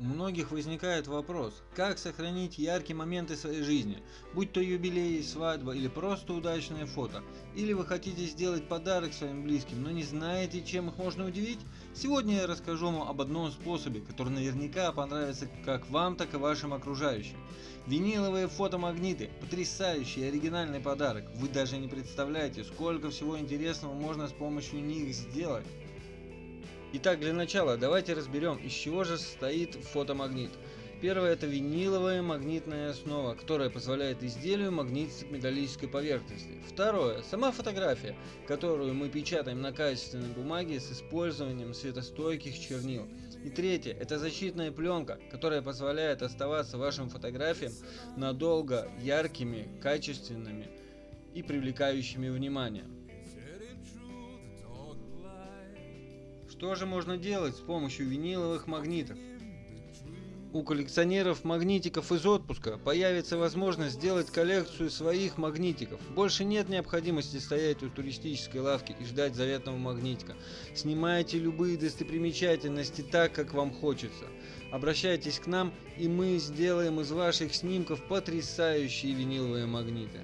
У многих возникает вопрос, как сохранить яркие моменты своей жизни, будь то юбилей, свадьба или просто удачное фото. Или вы хотите сделать подарок своим близким, но не знаете, чем их можно удивить? Сегодня я расскажу вам об одном способе, который наверняка понравится как вам, так и вашим окружающим. Виниловые фотомагниты – потрясающий оригинальный подарок. Вы даже не представляете, сколько всего интересного можно с помощью них сделать. Итак, для начала давайте разберем, из чего же состоит фотомагнит. Первое это виниловая магнитная основа, которая позволяет изделию магнититься к металлической поверхности. Второе сама фотография, которую мы печатаем на качественной бумаге с использованием светостойких чернил. И третье это защитная пленка, которая позволяет оставаться вашим фотографиям надолго яркими, качественными и привлекающими внимание. Что же можно делать с помощью виниловых магнитов? У коллекционеров магнитиков из отпуска появится возможность сделать коллекцию своих магнитиков. Больше нет необходимости стоять у туристической лавки и ждать заветного магнитика. Снимайте любые достопримечательности так, как вам хочется. Обращайтесь к нам, и мы сделаем из ваших снимков потрясающие виниловые магниты.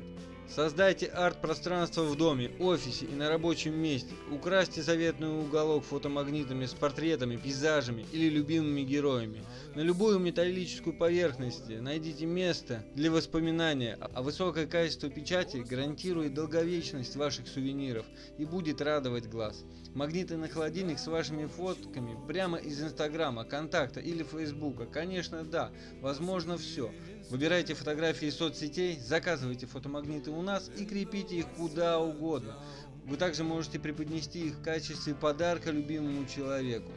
Создайте арт-пространство в доме, офисе и на рабочем месте. Украсьте заветный уголок фотомагнитами с портретами, пейзажами или любимыми героями. На любую металлическую поверхность найдите место для воспоминания, а высокое качество печати гарантирует долговечность ваших сувениров и будет радовать глаз. Магниты на холодильник с вашими фотками прямо из инстаграма, контакта или фейсбука. Конечно да, возможно все. Выбирайте фотографии из соцсетей, заказывайте фотомагниты у нас и крепите их куда угодно. Вы также можете преподнести их в качестве подарка любимому человеку.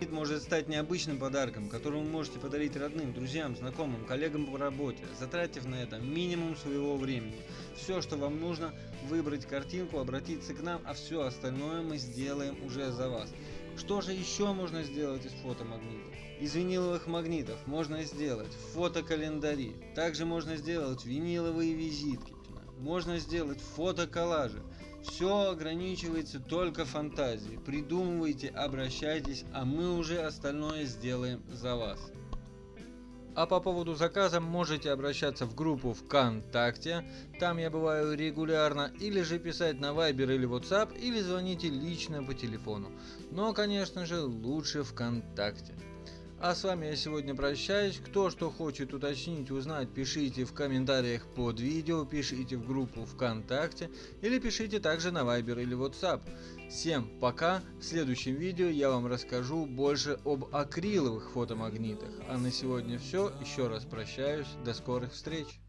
Это может стать необычным подарком, который вы можете подарить родным, друзьям, знакомым, коллегам по работе, затратив на это минимум своего времени. Все, что вам нужно, выбрать картинку, обратиться к нам, а все остальное мы сделаем уже за вас. Что же еще можно сделать из фотомагнитов? Из виниловых магнитов можно сделать фотокалендари. Также можно сделать виниловые визитки. Можно сделать фотоколлажи. Все ограничивается только фантазией. Придумывайте, обращайтесь, а мы уже остальное сделаем за вас. А по поводу заказа можете обращаться в группу ВКонтакте, там я бываю регулярно, или же писать на Viber или WhatsApp, или звоните лично по телефону. Но, конечно же, лучше ВКонтакте. А с вами я сегодня прощаюсь. Кто что хочет уточнить, узнать, пишите в комментариях под видео, пишите в группу ВКонтакте или пишите также на Viber или WhatsApp. Всем пока. В следующем видео я вам расскажу больше об акриловых фотомагнитах. А на сегодня все. Еще раз прощаюсь. До скорых встреч.